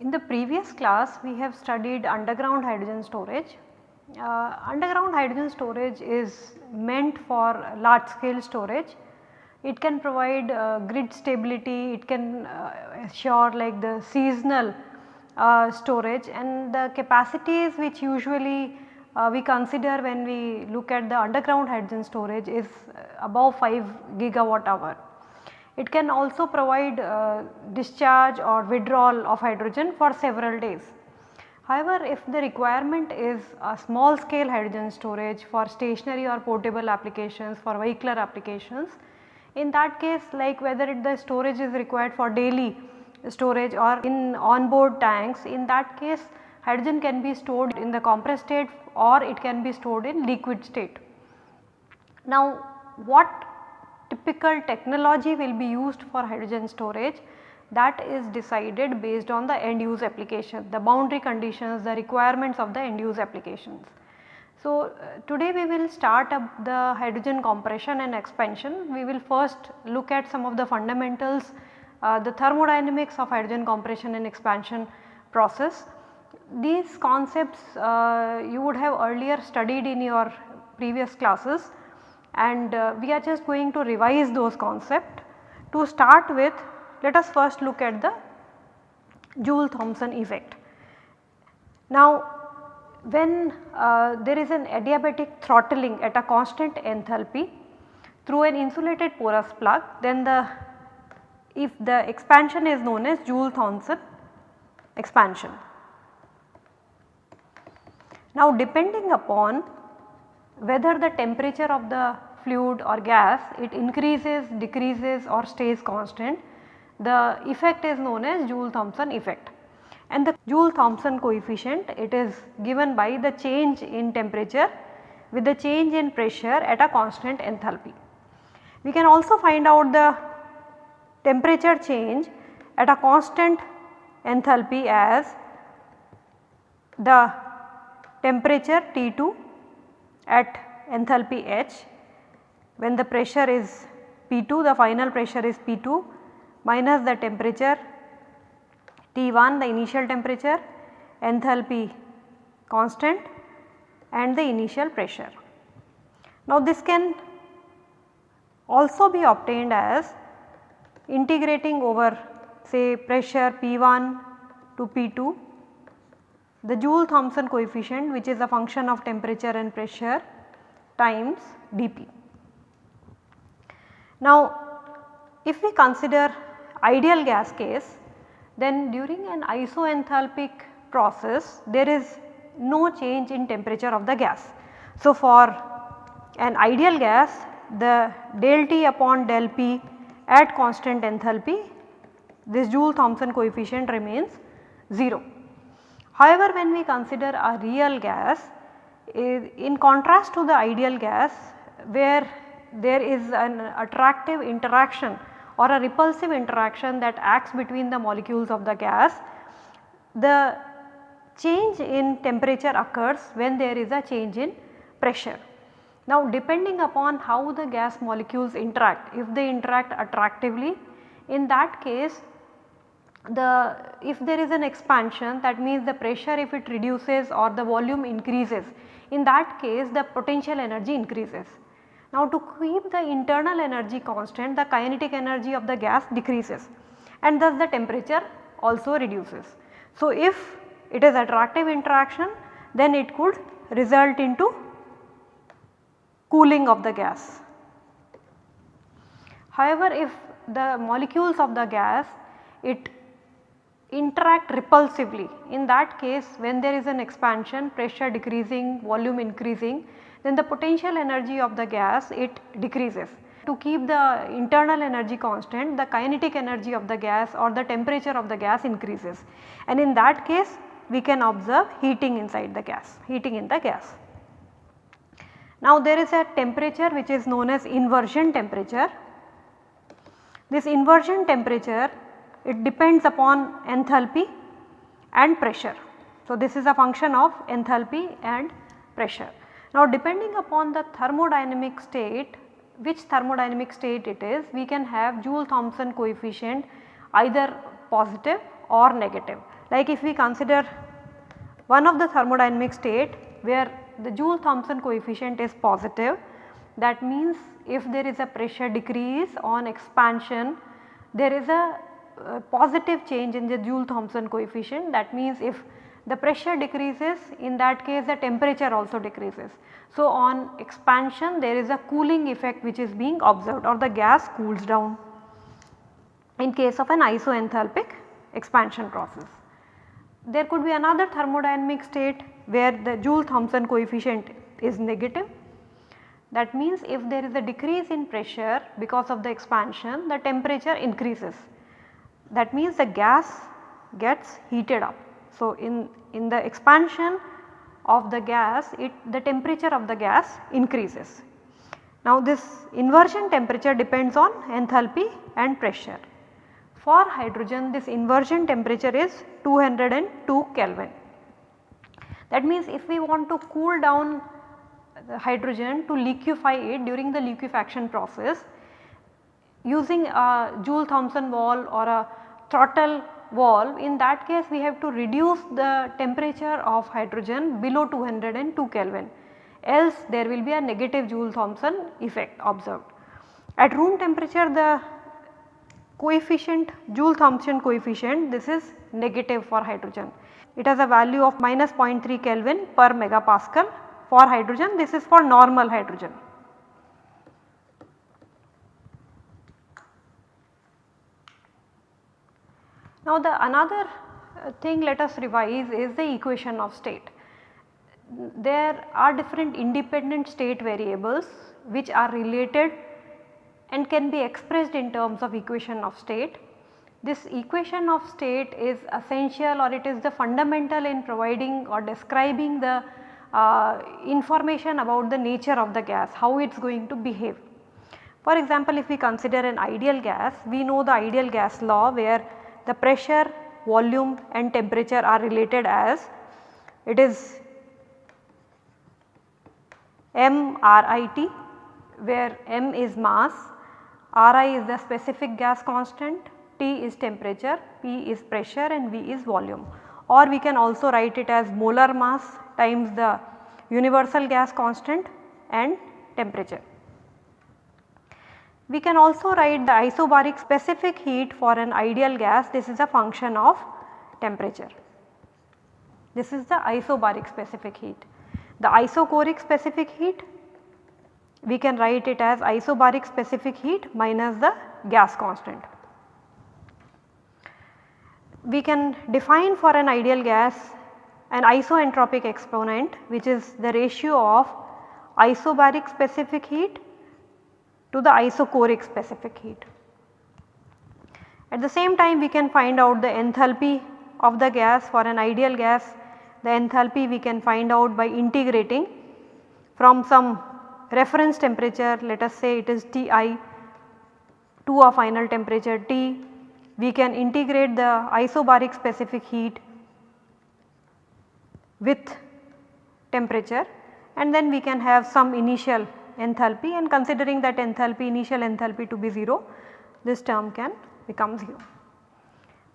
In the previous class we have studied underground hydrogen storage. Uh, underground hydrogen storage is meant for large scale storage. It can provide uh, grid stability, it can uh, assure like the seasonal uh, storage and the capacities which usually uh, we consider when we look at the underground hydrogen storage is above 5 gigawatt hour. It can also provide uh, discharge or withdrawal of hydrogen for several days. However, if the requirement is a small scale hydrogen storage for stationary or portable applications for vehicular applications, in that case like whether it the storage is required for daily storage or in onboard tanks, in that case hydrogen can be stored in the compressed state or it can be stored in liquid state. Now, what typical technology will be used for hydrogen storage that is decided based on the end use application, the boundary conditions, the requirements of the end use applications. So, uh, today we will start up the hydrogen compression and expansion. We will first look at some of the fundamentals, uh, the thermodynamics of hydrogen compression and expansion process. These concepts uh, you would have earlier studied in your previous classes and uh, we are just going to revise those concepts. To start with let us first look at the Joule-Thomson effect. Now when uh, there is an adiabatic throttling at a constant enthalpy through an insulated porous plug then the if the expansion is known as Joule-Thomson expansion. Now depending upon whether the temperature of the fluid or gas it increases, decreases or stays constant, the effect is known as Joule-Thomson effect. And the Joule-Thomson coefficient it is given by the change in temperature with the change in pressure at a constant enthalpy. We can also find out the temperature change at a constant enthalpy as the temperature T2 at enthalpy H when the pressure is P2 the final pressure is P2 minus the temperature T1 the initial temperature enthalpy constant and the initial pressure. Now this can also be obtained as integrating over say pressure P1 to P2 the Joule Thomson coefficient which is a function of temperature and pressure times dP. Now if we consider ideal gas case then during an isoenthalpic process there is no change in temperature of the gas. So for an ideal gas the del T upon del P at constant enthalpy this Joule Thomson coefficient remains 0. However, when we consider a real gas eh, in contrast to the ideal gas where there is an attractive interaction or a repulsive interaction that acts between the molecules of the gas, the change in temperature occurs when there is a change in pressure. Now depending upon how the gas molecules interact, if they interact attractively in that case the if there is an expansion that means the pressure if it reduces or the volume increases in that case the potential energy increases. Now to keep the internal energy constant the kinetic energy of the gas decreases and thus the temperature also reduces. So if it is attractive interaction then it could result into cooling of the gas. However, if the molecules of the gas it interact repulsively. In that case when there is an expansion pressure decreasing volume increasing then the potential energy of the gas it decreases. To keep the internal energy constant the kinetic energy of the gas or the temperature of the gas increases and in that case we can observe heating inside the gas, heating in the gas. Now there is a temperature which is known as inversion temperature. This inversion temperature it depends upon enthalpy and pressure. So, this is a function of enthalpy and pressure. Now, depending upon the thermodynamic state which thermodynamic state it is we can have Joule Thomson coefficient either positive or negative. Like if we consider one of the thermodynamic state where the Joule Thomson coefficient is positive that means if there is a pressure decrease on expansion there is a uh, positive change in the Joule Thomson coefficient that means if the pressure decreases in that case the temperature also decreases. So, on expansion there is a cooling effect which is being observed or the gas cools down in case of an isoenthalpic expansion process. There could be another thermodynamic state where the Joule Thomson coefficient is negative. That means if there is a decrease in pressure because of the expansion the temperature increases. That means the gas gets heated up. So, in, in the expansion of the gas it the temperature of the gas increases. Now this inversion temperature depends on enthalpy and pressure. For hydrogen this inversion temperature is 202 Kelvin. That means if we want to cool down the hydrogen to liquefy it during the liquefaction process using a Joule Thomson valve or a throttle valve in that case we have to reduce the temperature of hydrogen below 202 Kelvin else there will be a negative Joule Thomson effect observed. At room temperature the coefficient Joule Thomson coefficient this is negative for hydrogen. It has a value of minus 0.3 Kelvin per megapascal for hydrogen this is for normal hydrogen. Now the another uh, thing let us revise is the equation of state. There are different independent state variables which are related and can be expressed in terms of equation of state. This equation of state is essential or it is the fundamental in providing or describing the uh, information about the nature of the gas, how it is going to behave. For example, if we consider an ideal gas, we know the ideal gas law where the pressure, volume and temperature are related as it is MRIT where m is mass, Ri is the specific gas constant, T is temperature, P is pressure and V is volume or we can also write it as molar mass times the universal gas constant and temperature. We can also write the isobaric specific heat for an ideal gas this is a function of temperature. This is the isobaric specific heat. The isochoric specific heat we can write it as isobaric specific heat minus the gas constant. We can define for an ideal gas an isoentropic exponent which is the ratio of isobaric specific heat to the isochoric specific heat. At the same time we can find out the enthalpy of the gas for an ideal gas the enthalpy we can find out by integrating from some reference temperature let us say it is Ti to a final temperature T we can integrate the isobaric specific heat with temperature and then we can have some initial enthalpy and considering that enthalpy initial enthalpy to be 0 this term can become 0.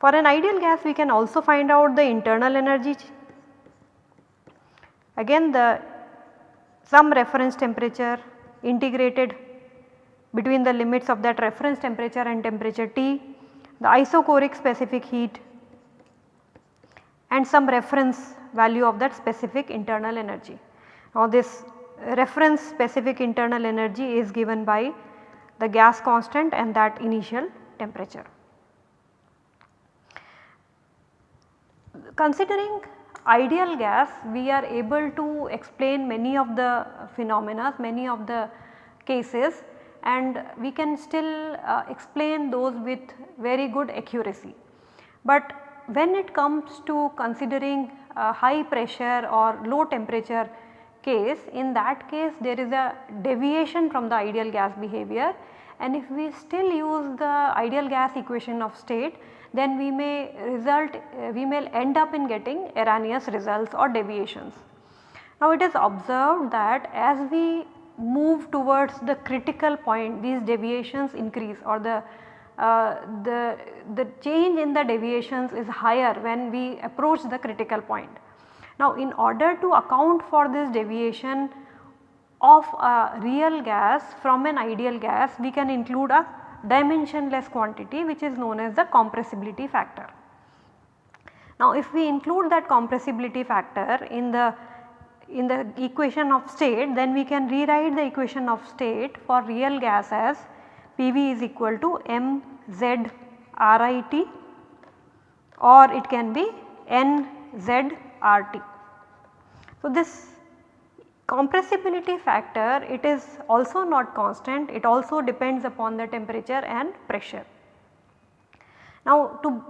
For an ideal gas we can also find out the internal energy again the some reference temperature integrated between the limits of that reference temperature and temperature T, the isochoric specific heat and some reference value of that specific internal energy. Now this reference specific internal energy is given by the gas constant and that initial temperature. Considering ideal gas we are able to explain many of the phenomena, many of the cases and we can still uh, explain those with very good accuracy. But when it comes to considering uh, high pressure or low temperature case in that case there is a deviation from the ideal gas behavior and if we still use the ideal gas equation of state then we may result uh, we may end up in getting erroneous results or deviations. Now it is observed that as we move towards the critical point these deviations increase or the uh, the, the change in the deviations is higher when we approach the critical point. Now in order to account for this deviation of a real gas from an ideal gas we can include a dimensionless quantity which is known as the compressibility factor. Now if we include that compressibility factor in the in the equation of state then we can rewrite the equation of state for real gas as PV is equal to mz RIT or it can be nz RT. So this compressibility factor it is also not constant it also depends upon the temperature and pressure. Now to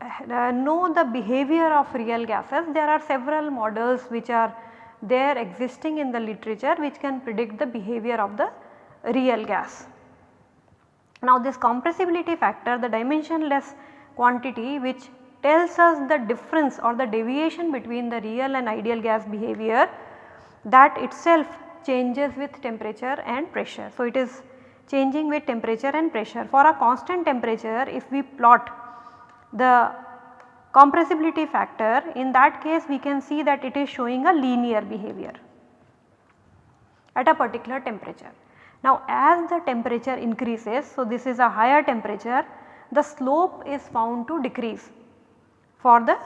uh, know the behavior of real gases there are several models which are there existing in the literature which can predict the behavior of the real gas. Now this compressibility factor the dimensionless quantity which tells us the difference or the deviation between the real and ideal gas behavior that itself changes with temperature and pressure. So, it is changing with temperature and pressure. For a constant temperature if we plot the compressibility factor in that case we can see that it is showing a linear behavior at a particular temperature. Now as the temperature increases, so this is a higher temperature, the slope is found to decrease for the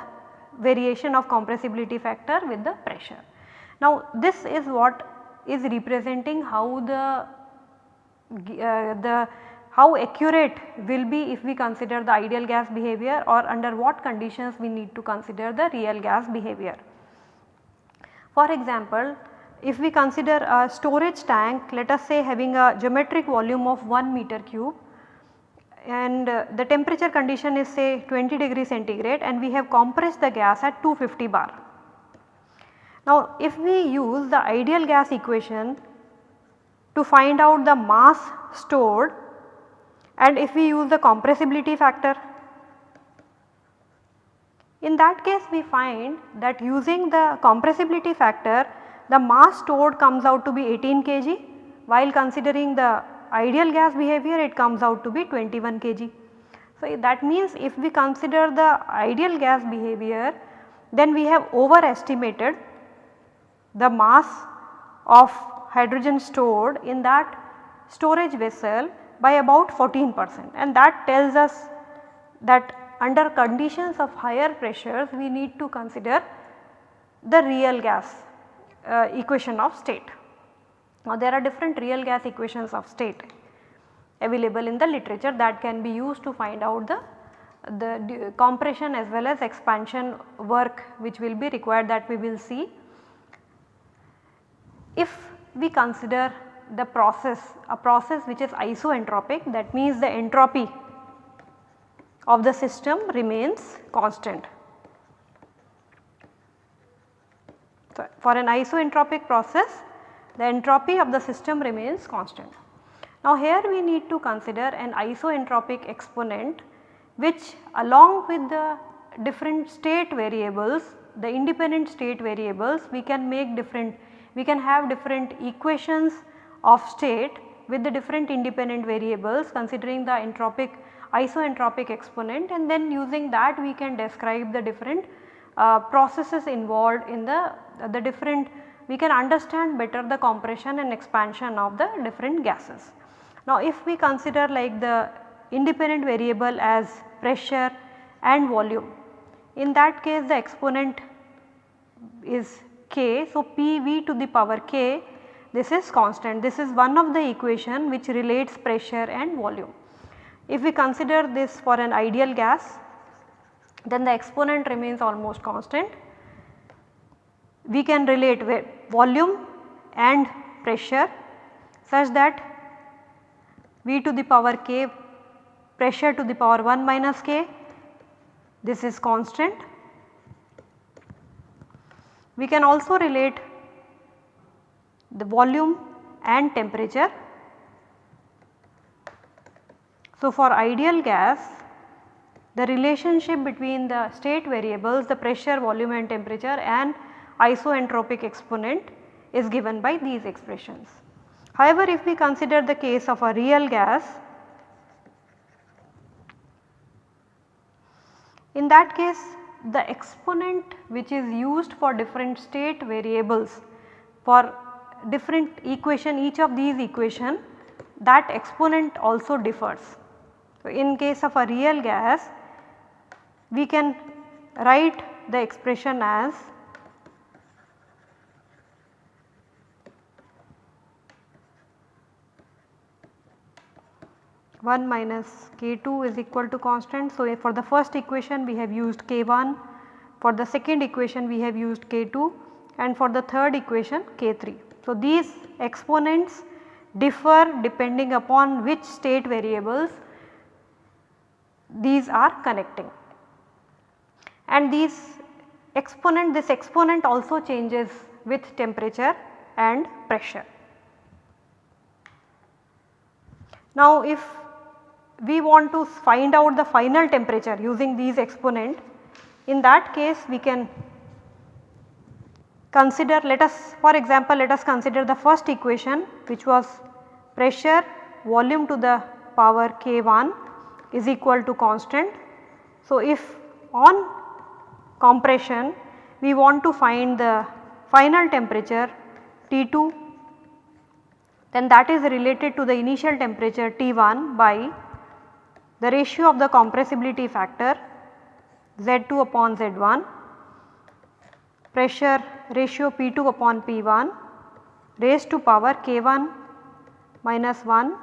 variation of compressibility factor with the pressure. Now this is what is representing how the uh, the how accurate will be if we consider the ideal gas behavior or under what conditions we need to consider the real gas behavior. For example, if we consider a storage tank let us say having a geometric volume of 1 meter cube and uh, the temperature condition is say 20 degree centigrade and we have compressed the gas at 250 bar. Now if we use the ideal gas equation to find out the mass stored and if we use the compressibility factor in that case we find that using the compressibility factor the mass stored comes out to be 18 kg while considering the ideal gas behavior it comes out to be 21 kg. So that means if we consider the ideal gas behavior then we have overestimated the mass of hydrogen stored in that storage vessel by about 14 percent and that tells us that under conditions of higher pressures we need to consider the real gas uh, equation of state. Now there are different real gas equations of state available in the literature that can be used to find out the the compression as well as expansion work which will be required that we will see if we consider the process a process which is isoentropic that means the entropy of the system remains constant. So, for an isoentropic process the entropy of the system remains constant. Now here we need to consider an isoentropic exponent which along with the different state variables the independent state variables we can make different we can have different equations of state with the different independent variables considering the entropic isoentropic exponent and then using that we can describe the different uh, processes involved in the, the different we can understand better the compression and expansion of the different gases. Now if we consider like the independent variable as pressure and volume in that case the exponent is k. So, P v to the power k this is constant this is one of the equation which relates pressure and volume. If we consider this for an ideal gas then the exponent remains almost constant. We can relate with volume and pressure such that V to the power k pressure to the power 1 minus k this is constant we can also relate the volume and temperature. So, for ideal gas the relationship between the state variables the pressure, volume and temperature and isoentropic exponent is given by these expressions. However, if we consider the case of a real gas, in that case the exponent which is used for different state variables for different equation each of these equation that exponent also differs. So, in case of a real gas we can write the expression as 1 minus k2 is equal to constant. So, for the first equation we have used k1, for the second equation we have used k2 and for the third equation k3. So, these exponents differ depending upon which state variables these are connecting and these exponent this exponent also changes with temperature and pressure. Now if we want to find out the final temperature using these exponent in that case we can consider let us for example let us consider the first equation which was pressure volume to the power k1 is equal to constant. So, if on compression we want to find the final temperature T2 then that is related to the initial temperature T1 by the ratio of the compressibility factor Z2 upon Z1, pressure ratio P2 upon P1 raised to power K1 minus 1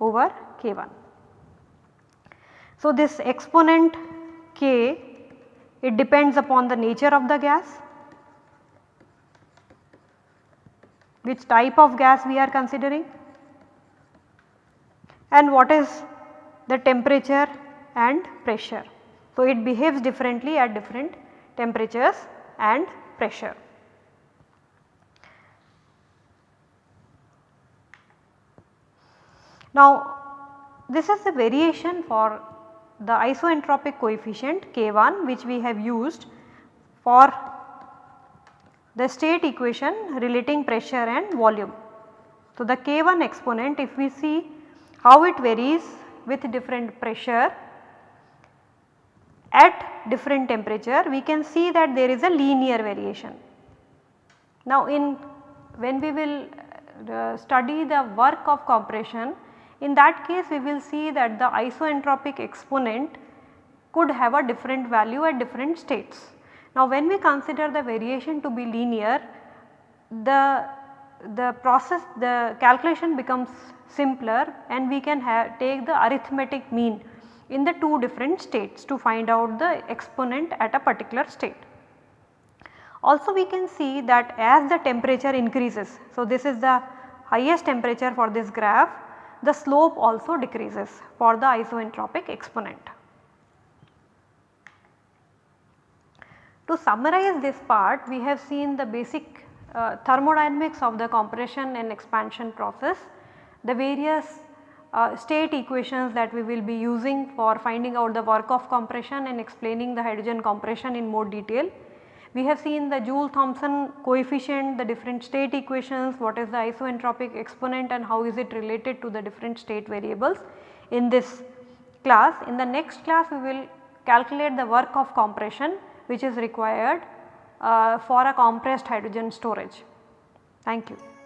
over K1. So, this exponent K it depends upon the nature of the gas, which type of gas we are considering and what is the temperature and pressure. So, it behaves differently at different temperatures and pressure. Now, this is the variation for the isoentropic coefficient K1 which we have used for the state equation relating pressure and volume. So, the K1 exponent if we see how it varies with different pressure at different temperature we can see that there is a linear variation. Now in when we will uh, study the work of compression in that case we will see that the isoentropic exponent could have a different value at different states. Now when we consider the variation to be linear the the process the calculation becomes simpler and we can take the arithmetic mean in the two different states to find out the exponent at a particular state. Also we can see that as the temperature increases, so this is the highest temperature for this graph, the slope also decreases for the isoentropic exponent. To summarize this part, we have seen the basic uh, thermodynamics of the compression and expansion process, the various uh, state equations that we will be using for finding out the work of compression and explaining the hydrogen compression in more detail. We have seen the Joule-Thomson coefficient, the different state equations, what is the isoentropic exponent and how is it related to the different state variables in this class. In the next class we will calculate the work of compression which is required Uh, for a compressed hydrogen storage. Thank you.